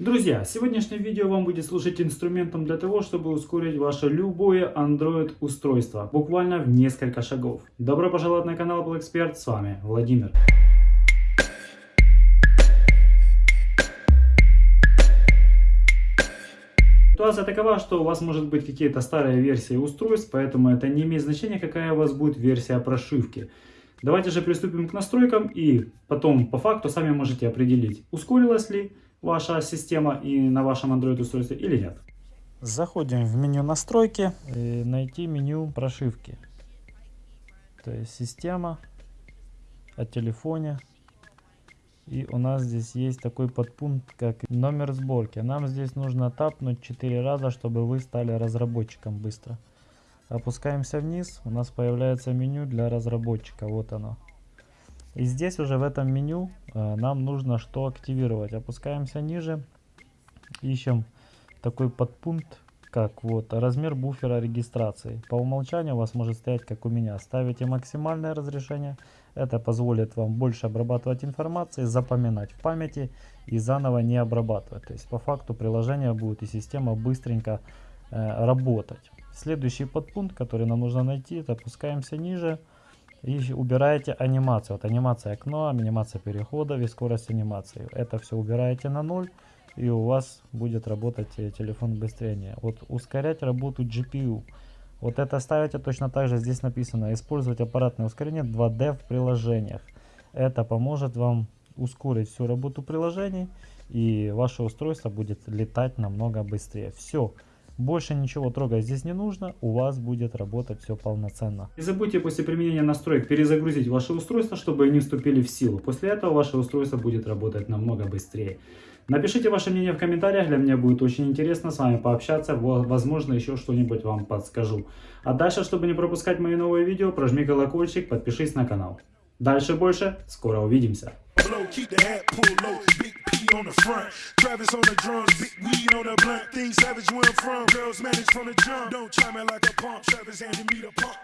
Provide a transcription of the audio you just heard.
Друзья, сегодняшнее видео вам будет служить инструментом для того, чтобы ускорить ваше любое Android устройство, буквально в несколько шагов. Добро пожаловать на канал Apple с вами Владимир. Ситуация такова, что у вас может быть какие-то старые версии устройств, поэтому это не имеет значения, какая у вас будет версия прошивки. Давайте же приступим к настройкам и потом по факту сами можете определить, ускорилась ли ваша система и на вашем Android устройстве или нет. Заходим в меню настройки и найти меню прошивки. То есть система о телефоне. И у нас здесь есть такой подпункт, как номер сборки. Нам здесь нужно тапнуть 4 раза, чтобы вы стали разработчиком быстро. Опускаемся вниз, у нас появляется меню для разработчика, вот оно. И здесь уже в этом меню э, нам нужно что активировать. Опускаемся ниже, ищем такой подпункт, как вот размер буфера регистрации. По умолчанию у вас может стоять, как у меня. Ставите максимальное разрешение. Это позволит вам больше обрабатывать информации, запоминать в памяти и заново не обрабатывать. То есть по факту приложение будет и система быстренько э, работать. Следующий подпункт, который нам нужно найти, это опускаемся ниже и убираете анимацию. Вот анимация окна, анимация переходов и скорость анимации. Это все убираете на ноль и у вас будет работать э, телефон быстрее. Вот ускорять работу GPU. Вот это ставите точно так же. Здесь написано использовать аппаратное ускорение 2D в приложениях. Это поможет вам ускорить всю работу приложений и ваше устройство будет летать намного быстрее. Все. Больше ничего трогать здесь не нужно, у вас будет работать все полноценно. Не забудьте после применения настроек перезагрузить ваше устройство, чтобы они вступили в силу. После этого ваше устройство будет работать намного быстрее. Напишите ваше мнение в комментариях, для меня будет очень интересно с вами пообщаться, возможно еще что-нибудь вам подскажу. А дальше, чтобы не пропускать мои новые видео, прожми колокольчик, подпишись на канал. Дальше больше, скоро увидимся. On the front. Travis on the drums, big weed on the blunt. Things savage where I'm from. Girls manage from the jump. Don't try me like a pump. Travis handing me the pump.